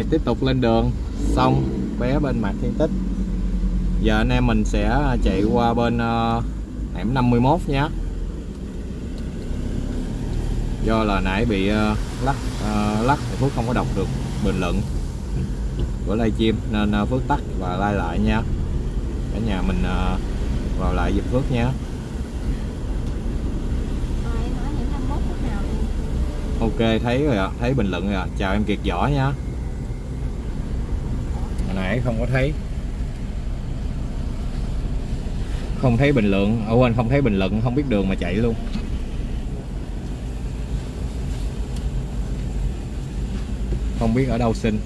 rồi tiếp tục lên đường xong bé bên mặt thiên tích giờ anh em mình sẽ chạy qua bên uh, hẻm 51 nhé do là nãy bị uh, lắc uh, lắc thì Phước không có đọc được bình luận của livestream nên uh, Phước tắt và like lại nha cả nhà mình uh, vào lại giùm Phước nha Rồi em nói những 51 phút nào đi. Ok thấy rồi ạ, thấy bình luận rồi ạ. Chào em Kiệt Võ nha. Hồi nãy không có thấy. Không thấy bình luận, ở quên không thấy bình luận, không biết đường mà chạy luôn. Không biết ở đâu xin.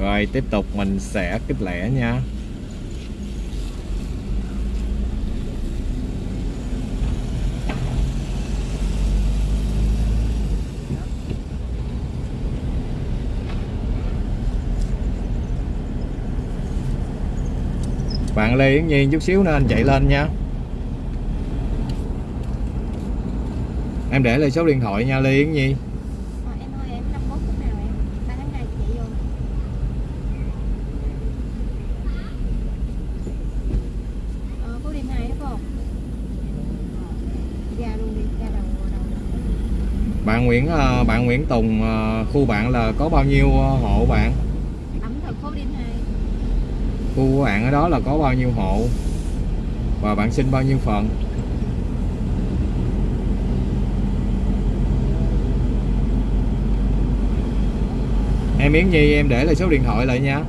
Rồi tiếp tục mình sẽ kích lẻ nha. Bạn Lê Yến Nhiên chút xíu nữa anh chạy lên nha em để lại số điện thoại nha Lê Yến Nhi Rồi em ơi em 51 phút nào em? 3 tháng 2 chị vô. Ờ, Phú Điền 2 đó phải không? Ra luôn đi, ra đầu đầu. bạn Nguyễn ờ, bạn Nguyễn Tùng ờ, khu bạn là có bao nhiêu ờ, hộ bạn khu của bạn ở đó là có bao nhiêu hộ? Và bạn xin bao nhiêu phần em Yến Nhi, em để lại số điện thoại lại nha.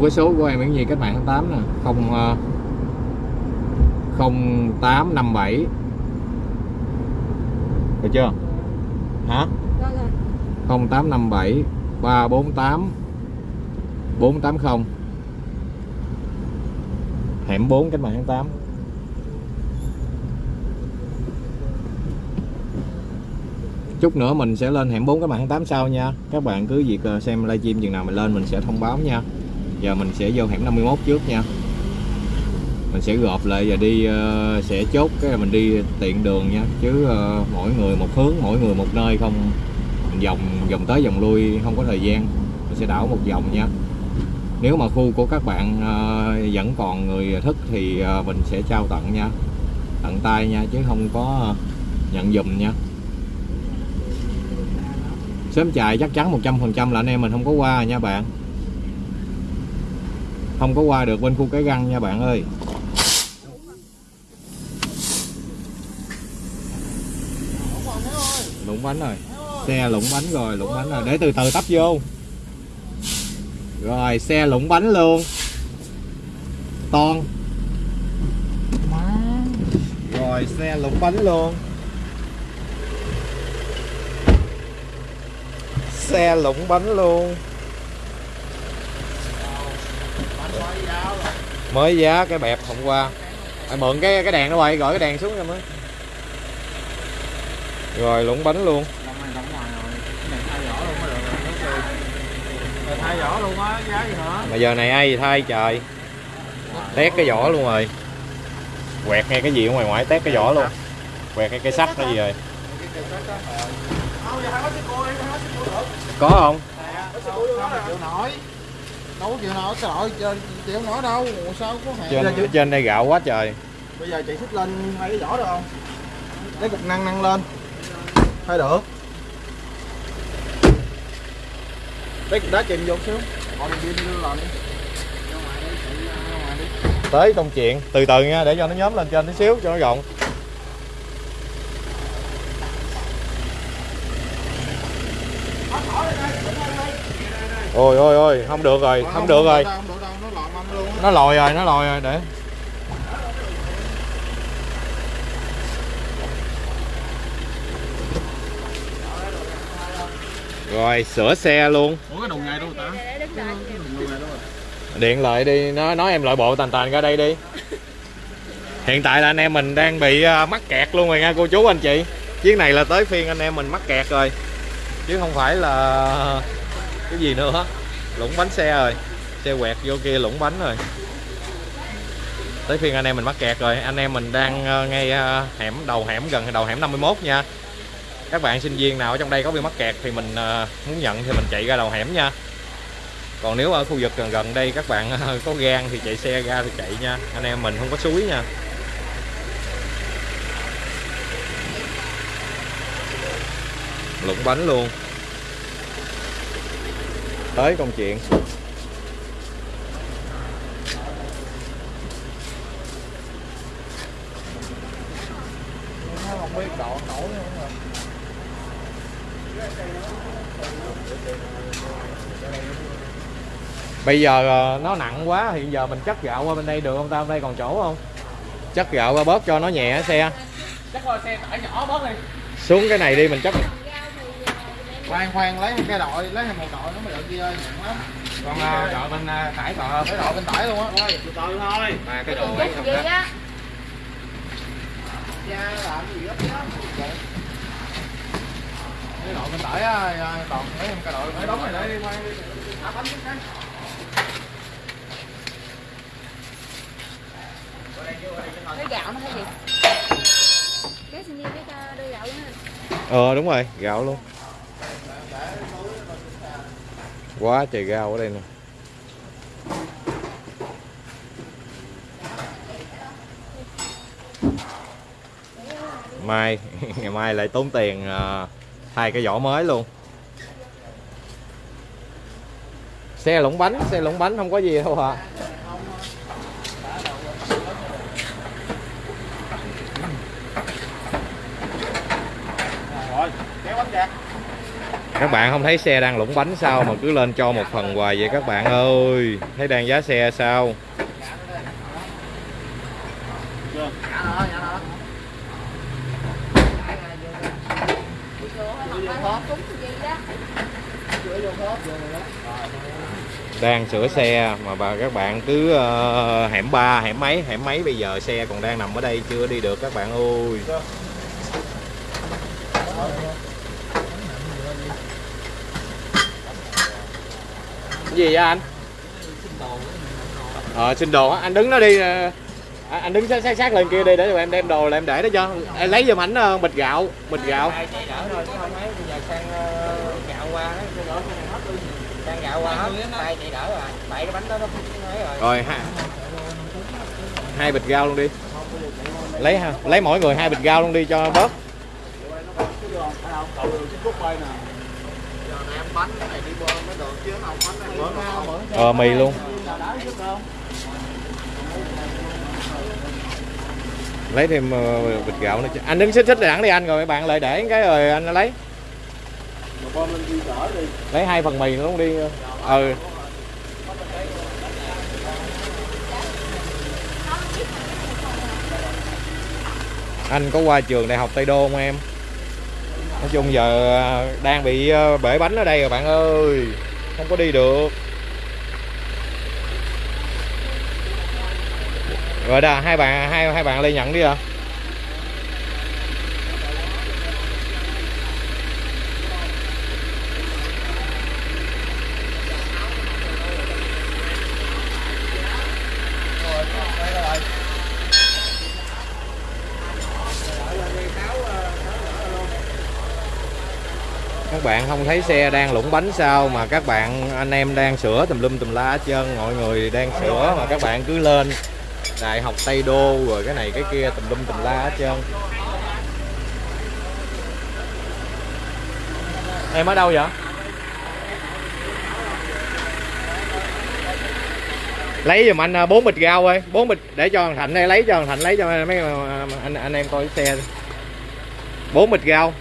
Luôn cái số của em Yến Nhi cách mạng tháng 8 nè. Không ờ, 0857 được chưa? Hả? Rồi rồi. 0857 348 480 hẻm 4 cách mạng tháng 8 chút nữa mình sẽ lên hẻm 4 cách mạng tháng 8 sau nha. Các bạn cứ việc ờ, xem livestream chừng nào mình lên mình sẽ thông báo nha giờ mình sẽ vô hẻm 51 trước nha. Mình sẽ gộp lại và đi uh, sẽ chốt cái là mình đi tiện đường nha. Chứ uh, mỗi người một hướng mỗi người một nơi không. Mình vòng vòng tới vòng lui không có thời gian. Mình sẽ đảo một vòng nha. Nếu mà khu của các bạn uh, vẫn còn người thức thì uh, mình sẽ trao tặng nha. Tặng tay nha chứ không có nhận dùm nha. Sớm chạy chắc chắn 100% là anh em mình không có qua nha bạn không có qua được bên khu cái găng nha bạn ơi. Lũng bánh rồi. Xe lũng bánh rồi, lũng bánh rồi. Để từ từ tấp vô. Rồi, xe lũng bánh luôn. Ton rồi, xe lũng bánh luôn. Xe lũng bánh luôn mới giá cái bẹp hôm qua. À, mượn cái cái đèn nó quay gọi cái đèn xuống cho mới. Rồi lũng bánh luôn. Thay vỏ luôn á, giá gì mà giờ này ai gì thay trời. Tét cái vỏ luôn rồi. Quẹt ngay cái gì ở ngoài ngoại tét cái vỏ luôn. Quẹt ngay cái sắt cái gì rồi. Có không? Đâu có chịu nổi. Đâu có chịu nổi, trời chịu đâu. Ủa sao có hàng. trên giờ, trên đây gạo quá trời bây giờ chị xích lên hai cái vỏ được không? Lấy cục năng năng lên. Thay được. Lấy cục đá chìm vô xíu. Làm đi. Đi, đi. tới công chuyện từ từ nha để cho nó nhóm lên trên tí xíu cho nó rộng ôi ôi ôi không được rồi không được rồi. Không được đâu, nó lòi rồi nó lòi rồi để. Rồi sửa xe luôn. Ủa cái đâu ta? Điện lại đi nó nói em loại bộ tàn tàn ra đây đi. Hiện tại là anh em mình đang bị à, mắc kẹt luôn rồi nha cô chú anh chị. Chiếc này là tới phiên anh em mình mắc kẹt rồi. Chứ không phải là cái gì nữa lũng bánh xe rồi. Xe quẹt vô kia lũng bánh rồi. Tới phiên anh em mình mắc kẹt rồi. Anh em mình đang ờ, ngay ờ, hẻm, đầu hẻm gần, đầu hẻm 51 nha. Các bạn sinh viên nào ở trong đây có bị mắc kẹt thì mình ờ, muốn nhận thì mình chạy ra đầu hẻm nha. Còn nếu ở khu vực gần gần đây các bạn có gan thì chạy xe ra thì chạy nha. Anh em mình không có suối nha. Lũng bánh luôn tới công chuyện. Nó không biết độ nổi nữa mà bây giờ ờ, nó nặng quá hiện giờ mình chất gạo qua bên đây được không ta? Bên đây còn chỗ không? Chất gạo qua bớt cho nó nhẹ xe. Chắc coi xe tải nhỏ bớt đi. Xuống cái này đi mình chất Rau thì ờ, em khoan khoan lấy cái đội lấy một đội nó mới được kia ơi nặng lắm. Còn uh, đội bên uh, tải còn cái đội bên tải luôn á. Thôi từ từ thôi. Mà cái đồ chút không đó á cha làm gì gấp gấp cái đội bên tải á còn lấy một cái đội phải đóng này để đi quay đi. Thả bánh cái cái gạo nó hay gì? Cái xin đi cái đưa gạo luôn ờ đúng rồi gạo luôn quá trời gao ở đây nè mai ngày mai lại tốn tiền uh, thay cái vỏ mới luôn. Xe lũng bánh xe lũng bánh không có gì đâu à rồi kéo bánh ra các bạn không thấy xe đang lũng bánh sao mà cứ lên cho một phần hoài vậy các bạn ơi? Thấy đang giá xe sao? Đang sửa xe mà bà các bạn cứ uh, hẻm ba hẻm mấy hẻm mấy bây giờ xe còn đang nằm ở đây chưa đi được các bạn ơi. Gì vậy anh? Ờ xin đồ anh đứng nó đi ờ, à, anh đứng sát sát sát lên kia đi để tụi em đem đồ là em để đó cho. Em lấy giùm ảnh ờ, bịch gạo bịch gạo. Gạo gạo rồi. Ha. Hai bịch rau luôn đi. Lấy ha lấy mỗi người hai bịch rau luôn đi cho bớt ờ mì luôn. Lấy thêm ờ, bịch gạo nữa chứ. Anh đứng xích xích đẳng đi anh, rồi bạn lại để cái rồi anh lấy. Lấy hai phần mì luôn đi. Ừ. Anh có qua trường đại học Tây Đô không em? Nói chung giờ à, đang bị à, bể bánh ở đây rồi bạn ơi. Không có đi được. Rồi đó hai bạn, hai hai bạn lên nhận đi à các bạn không thấy xe đang lũng bánh sao mà các bạn anh em đang sửa tùm lum tùm la hết trơn mọi người đang sửa mà các bạn cứ lên đại học Tây Đô rồi cái này cái kia tùm lum tùm la hết trơn em ở đâu vậy lấy giùm anh bốn bịch rau ơi bốn bịch để cho thằng Thạnh đây lấy cho thằng Thạnh lấy cho mấy anh anh em coi cái xe bốn bịch rau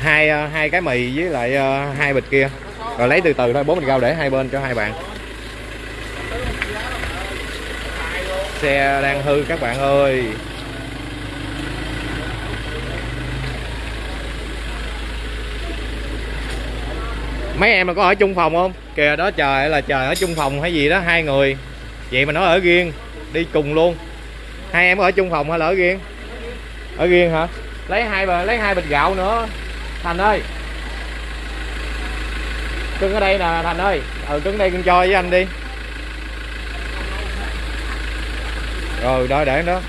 hai ờ, hai cái mì với lại ờ, hai bịch kia. Rồi lấy từ từ thôi, bốn bịch rau để hai bên cho hai bạn. Xe đang hư các bạn ơi. Mấy em là có ở chung phòng không? Kìa, đó trời là trời, ở chung phòng hay gì đó, hai người. Vậy mà nó ở riêng, đi cùng luôn. Hai em có ở chung phòng hay là ở riêng? Ở riêng hả? Lấy hai bờ, lấy hai bịch gạo nữa thành ơi. Cưng ở đây nè, thành ơi. Ừ cưng đây cưng cho với anh đi. Rồi đó, để đó.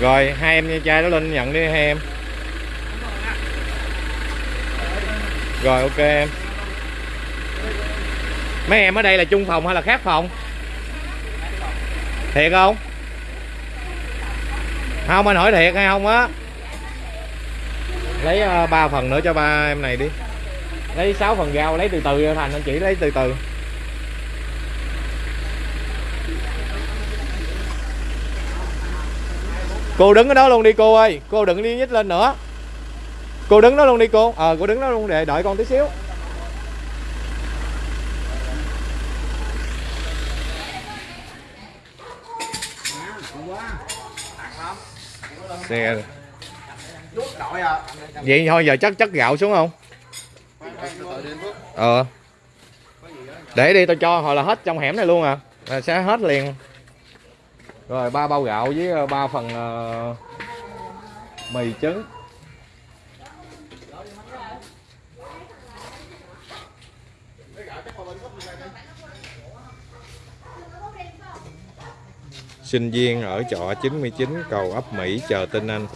Rồi, hai em nha, trai đó lên nhận đi, hai em. Rồi, ok, em. Mấy em ở đây là chung phòng hay là khác phòng? Thiệt không? Không, anh hỏi thiệt hay không á? Lấy ờ, ba phần nữa cho ba em này đi. Lấy 6 phần rau, lấy từ từ thành, anh chỉ lấy từ từ. Cô đứng ở đó luôn đi, cô ơi. Cô đừng đi nhích lên nữa. Cô đứng đó luôn đi, cô. Ờ cô đứng đó luôn để đợi con tí xíu. Xe đội à. Vậy thôi giờ chắc chất gạo xuống không? Ờ. Để đi tao cho hồi là hết trong hẻm này luôn à. Là sẽ hết liền. Rồi ba bao gạo với ờ, ba phần ờ, mì trứng sinh viên ở trọ 99 cầu ấp Mỹ chờ tin anh.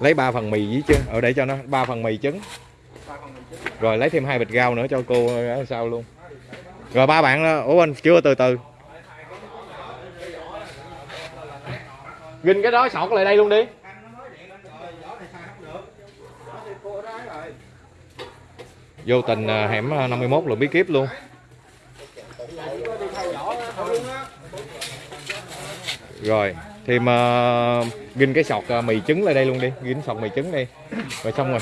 Lấy ba phần mì với trứng ở để cho nó ba phần mì trứng. Rồi lấy thêm hai bịch rau nữa cho cô ở sau luôn. Rồi ba bạn đó ủa anh chưa từ từ. Ginh cái đó sọt lại đây luôn đi. Vô tình à, hẻm à, 51 là bí kíp luôn rồi thêm uh, ginh cái sọt uh, mì trứng lên đây luôn đi. Ginh sọt mì trứng đi. Rồi xong rồi.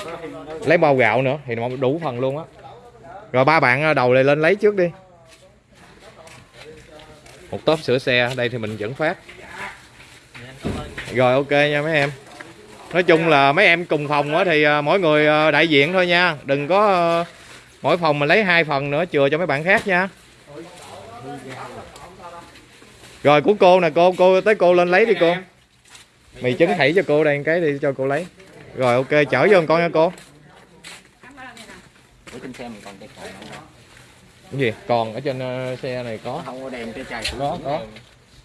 Lấy bao gạo nữa thì nó đủ phần luôn á. Rồi ba bạn à, đầu này lên lấy trước đi. Một tốp sửa xe đây thì mình dẫn phát. Rồi ok nha mấy em. Nói chung là mấy em cùng phòng á thì à, mỗi người đại diện thôi nha. Đừng có mỗi phòng mình lấy hai phần nữa chừa cho mấy bạn khác nha rồi của cô nè cô cô tới cô lên lấy đi cô. mì trứng thảy cho cô đây cái đi cho cô lấy. Rồi ok chở vô con nha cô. Ở trên xe mình còn chạy còn không? Cái gì? Còn ở trên ờ, xe này có. Không có đèn chai có có.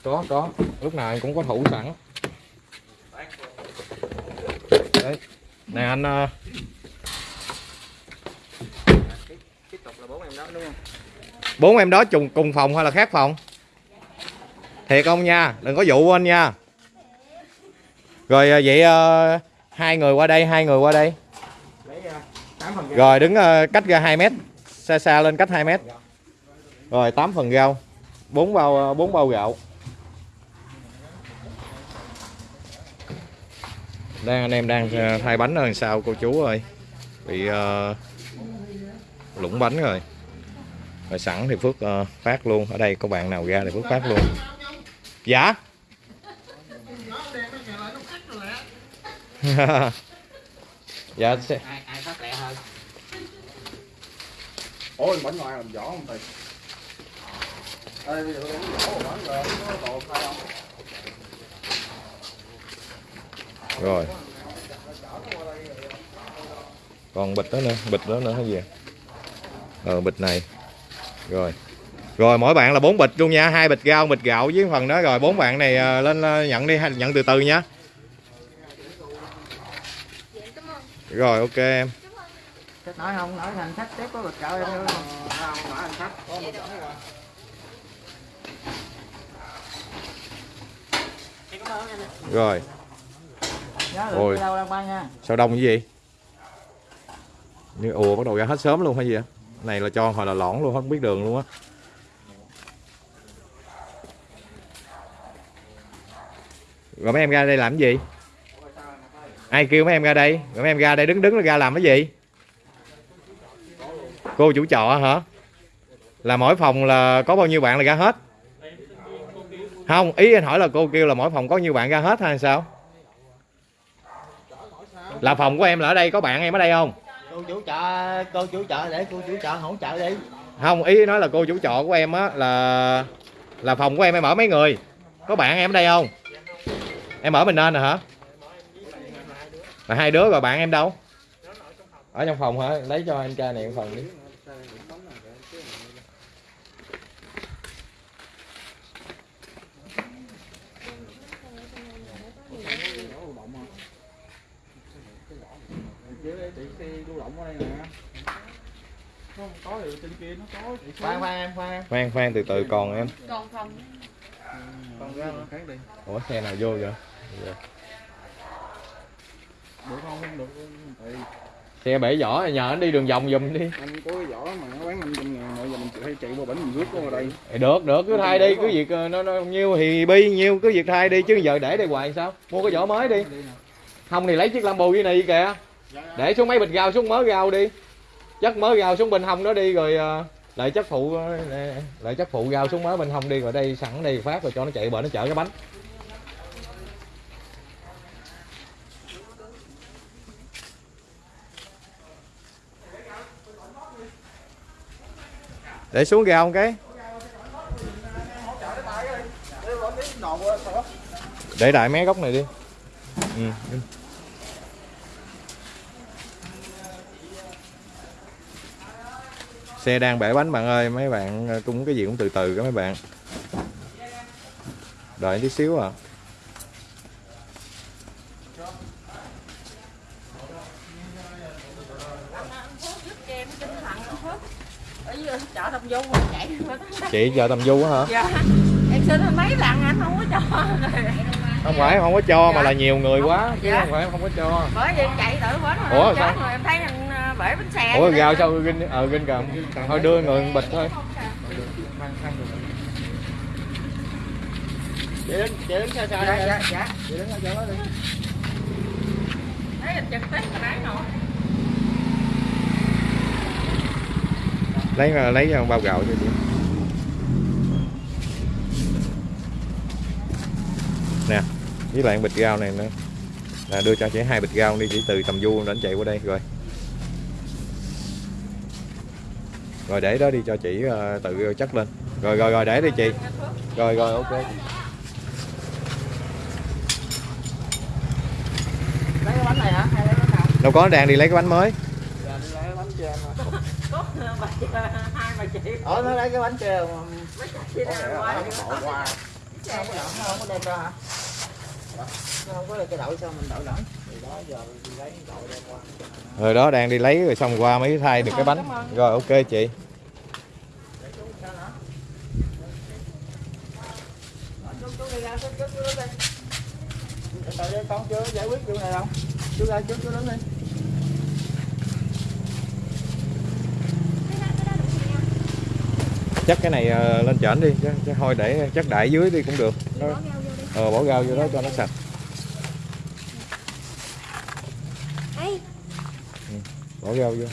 Có có. Lúc nào cũng có thủ sẵn. Đấy. Nè anh ờ, tiếp tục là bốn em đó đúng không? Bốn em đó trùng cùng phòng hay là khác phòng thiệt không nha? Đừng có dụ anh nha. Rồi à, vậy à, hai người qua đây hai người qua đây. Rồi đứng à, cách ra 2 mét. Xa xa lên cách 2 mét. Rồi 8 phần rau bốn bao bốn bao gạo. Đang anh em đang thay bánh ở sao sau cô chú ơi? Bị uh, lũng bánh rồi. Rồi sẵn thì Phước uh, phát luôn. Ở đây có bạn nào ra thì Phước phát luôn dạ? Dạ sẽ- ai ai phát lẹ hơn? Ôi bánh ngoài làm vỏ không thầy? Ê, bây giờ tôi đánh vỏ bánh rồi có đồ khai không? Rồi. Còn bịch đó nữa bịch đó nữa hay gì? Ờ bịch này. Rồi rồi mỗi bạn là bốn bịch luôn nha. Hai bịch rau bịch gạo với phần đó. Rồi bốn bạn này ờ, lên ờ, nhận đi nhận từ từ nha. Rồi ok em. Nói không nói thành sách tiếp có bịch gạo em không nói có chỗ rồi Ôi. sao đông cái gì? Như ùa bắt đầu ra hết sớm luôn hay gì vậy này là cho hồi là lõn luôn không biết đường luôn á rồi mấy em ra đây làm cái gì? Ai kêu mấy em ra đây? Rồi mấy em ra đây đứng đứng ra làm cái gì? Cô chủ trọ hả? Là mỗi phòng là có bao nhiêu bạn là ra hết? Không ý anh hỏi là cô kêu là mỗi phòng có nhiêu bạn ra hết hay sao? Là phòng của em là ở đây có bạn em ở đây không? Cô chủ chợ cô chủ chợ để cô chủ chợ hỗ trợ đi. Không ý nói là cô chủ trọ của em á là là phòng của em em ở mấy người? Có bạn em ở đây không em ở mình nên rồi hả? Là hai đứa rồi bạn em đâu? Ở trong phòng hả? Lấy cho anh cha này một phần đi. Chứ đây chị xe lưu động ở đây nè Không có thì trên kia nó có chị khoan khoan em khoan khoan khoan từ từ còn em. Còn phòng. Còn ra khác đi ủa xe nào vô vậy Được không? Không được Tại xe bể vỏ nhờ anh đi đường vòng giùm đi. Anh có cái vỏ mà nó bán 500 ngàn rồi giờ mình hay chạy qua bển mình rước vào đây. Thì được được cứ thay đi cứ việc ờ, nó, nó nhiêu thì bi nhiêu cứ việc thay đi chứ giờ để đây hoài sao? Mua cái vỏ mới đi. Không thì lấy chiếc lambo dưới này kìa. Để xuống mấy bịch rau xuống mớ rau đi. Chất mớ rau xuống bên hông đó đi rồi ờ, lại chất phụ ờ, lại chất phụ rau xuống mớ bên hông đi rồi đây sẵn đây phát rồi cho nó chạy bờ nó chở cái bánh để xuống kìa không cái? Để đại mé góc này đi. Ừ. xe đang bể bánh bạn ơi, mấy bạn ờ, cũng cái gì cũng từ từ các mấy bạn. Đợi tí xíu à ở dưới chợ đồng dung rồi chạy qua tới chị chờ tầm du á hả? Dạ. Em xin mấy lần anh không có cho không phải không có cho mà là nhiều người quá chứ Dạ. không phải không có cho. Bởi vì em chạy tử bến rồi Ủa, sao? chết rồi em thấy anh ờ, bể bánh xe ủa gào sao ginh ờ ginh cầm thôi đưa người bịch thôi. Chị đứng chị đứng sao sao dạ dạ dạ. Chị đứng ở chỗ đó đi. Thấy anh trực tiếp mà nãy nọ lấy lấy bao gạo cho chị với lại bịch rau này nữa. Là đưa cho chị hai bịch rau đi chỉ từ tầm du đến chạy qua đây rồi. Rồi để đó đi cho chị ờ, tự chất lên. Rồi rồi rồi để đi chị. Rồi rồi ok. Lấy cái bánh này hả? Hay lấy bánh nào? Đâu có đang đi lấy cái bánh mới. Dạ đi lấy cái bánh cho em rồi có bà hai bà chị. Ờ nó lấy cái bánh cho mà. Mấy chị đang qua qua không có đậu không có đem ra hả Không có cái mình đó rồi đó đang đi lấy rồi xong qua mới thay được cái bánh. Rồi ok chị. Con chưa giải quyết vụ này đâu chú ra chú đứng đi chắc cái này ờ, lên trển đi chứ, chứ thôi để chắc đại dưới đi cũng được. Nó, ờ, bỏ rau vô đó cho nó sạch. Ê, bỏ rau vô.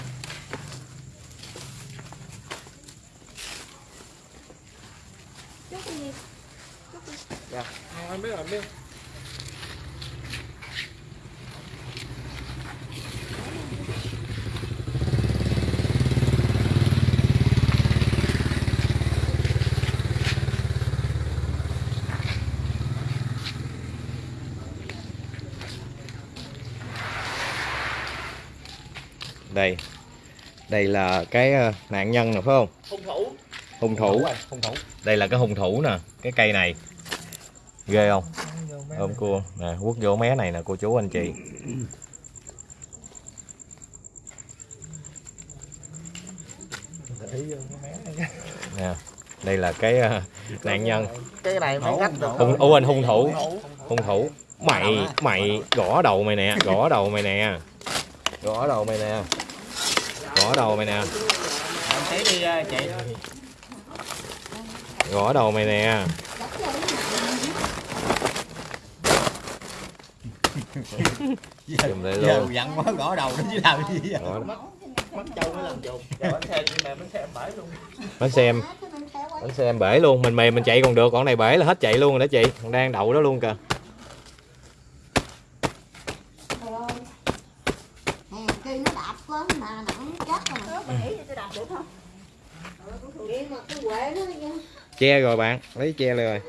Dạ em biết rồi biết đây. Đây là cái ờ, nạn nhân nè phải không? Hung thủ. Hung thủ. Hung thủ. Đây là cái hung thủ nè cái cây này. Ghê không? Ôm cua. Nè quất vô mé này nè cô chú anh chị. Nè đây là cái ờ, nạn nhân. Cái này phải cách được. Hung ô anh hung thủ. Hung thủ. Mày mày gõ đầu mày nè gõ đầu mày nè. Gõ đầu mày nè gõ đầu mày nè. Em thấy đi ờ, chị. Gõ đầu mày nè. Lại giờ luôn dặn quá gõ đầu nó chứ làm gì vậy? Mất trâu mới làm giờ bánh xe nhưng mà bánh xe em bể luôn. Bánh xe em. Bánh xe em bể luôn. Mình mềm mình chạy còn được. Còn này bể là hết chạy luôn rồi đó chị. Còn đang đậu đó luôn kìa Trời ơi. Hèn chi nó đạp quá mà nặng chết rồi. Mình nghĩ tôi đạp được không? Vậy mà cái quệ nó nha che rồi bạn lấy che rồi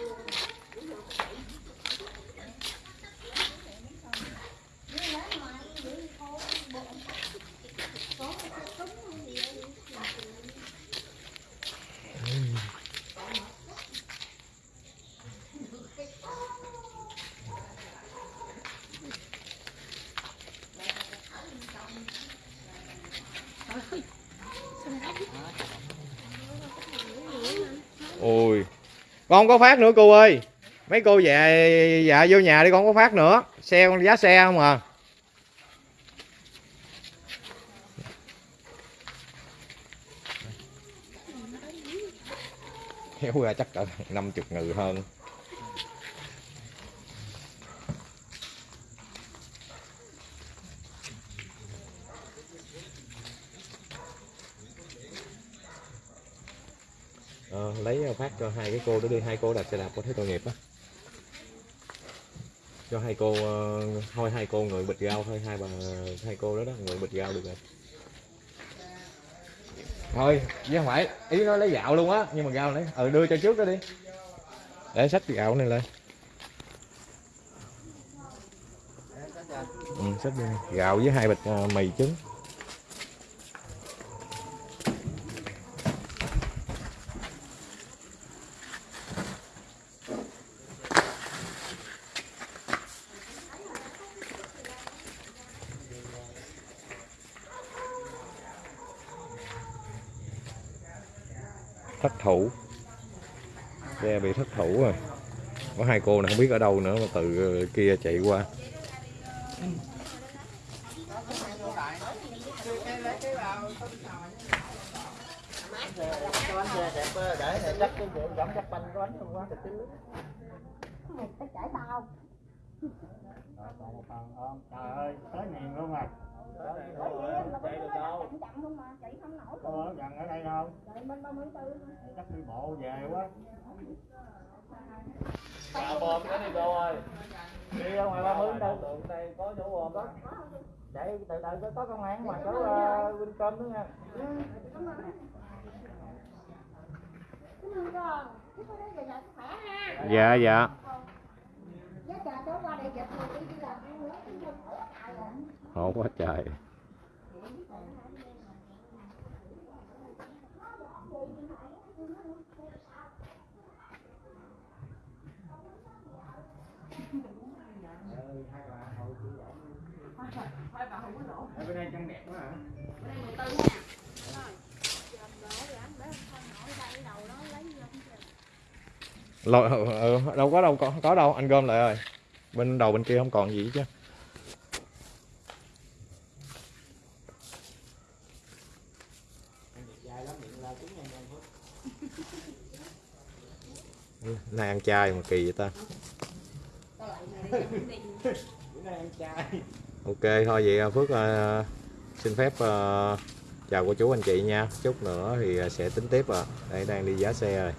ôi con không có phát nữa, cô ơi. Mấy cô về dạ vô nhà đi, con không có phát nữa. Xe con giá xe không à. Kéo ra chắc cỡ 50 ngừ hơn. Ờ, lấy ờ, phát cho hai cái cô đó đi. Hai cô đạp xe đạp có thấy tội nghiệp á. Cho hai cô ờ, thôi hai cô người bịch rau thôi. Hai bà hai cô đó đó người bịch rau được rồi. Thôi chứ không phải ý nó lấy gạo luôn á nhưng mà gạo này ừ đưa cho trước đó đi. Để sách gạo này lên. Ừ, sách đi. Gạo với hai bịch mì trứng thất thủ. Xe bị thất thủ rồi. Có hai cô này không biết ở đâu nữa, mà từ ờ, kia chạy qua. Để để chắc cái rượu giảm chắc bánh có bánh không quá thì cứ Mày phải chảy bao còn một phần không trời ơi tới miền luôn rồi Bởi vì là cái đâu chậm chậm không mà chạy không nổi. có ở gần ở đây không Chạy bên 34. chắc đi bộ về quá Bà bom cái đi cô ơi Đi ra ngoài ba mươi đâu Tượng đây có chỗ bom đó để từ từ có công an mà có uh, Wincom nữa nha Cảm ơn dạ dạ khó rồi. quá trời lội Lôi, ừ, đâu có đâu có, có đâu anh gom lại rồi bên đầu bên kia không còn gì chứ. Nay ăn chay mà kỳ vậy ta. Ok thôi vậy à, phước uh, xin phép uh, chào cô chú anh chị nha. Chút nữa thì sẽ tính tiếp à. Đây đang đi giá xe rồi.